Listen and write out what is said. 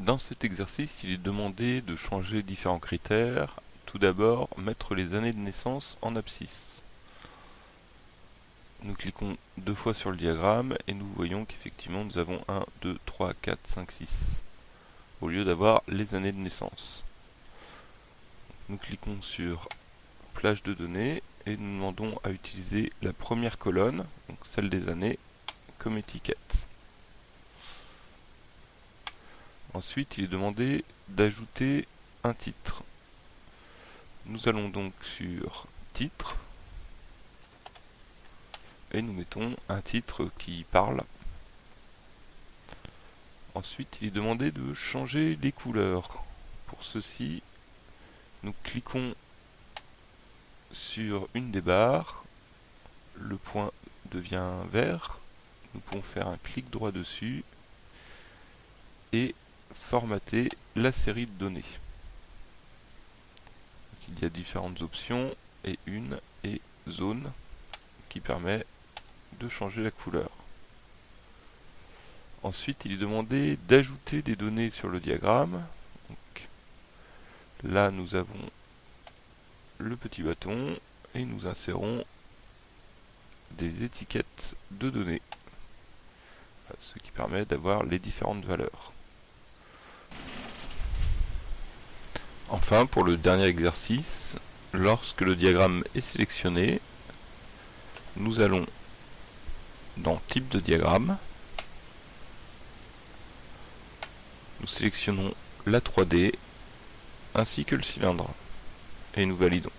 Dans cet exercice, il est demandé de changer différents critères. Tout d'abord, mettre les années de naissance en abscisse. Nous cliquons deux fois sur le diagramme et nous voyons qu'effectivement nous avons 1, 2, 3, 4, 5, 6 au lieu d'avoir les années de naissance. Nous cliquons sur plage de données et nous demandons à utiliser la première colonne, donc celle des années, comme étiquette. Ensuite, il est demandé d'ajouter un titre. Nous allons donc sur titre et nous mettons un titre qui parle. Ensuite, il est demandé de changer les couleurs. Pour ceci, nous cliquons sur une des barres, le point devient vert, nous pouvons faire un clic droit dessus et formater la série de données. il y a différentes options et une est zone qui permet de changer la couleur. Ensuite, il est demandé d'ajouter des données sur le diagramme. là, nous avons le petit bâton et nous insérons des étiquettes de données, ce qui permet d'avoir les différentes valeurs. Enfin, pour le dernier exercice, lorsque le diagramme est sélectionné, nous allons dans Type de diagramme, nous sélectionnons la 3D ainsi que le cylindre et nous validons.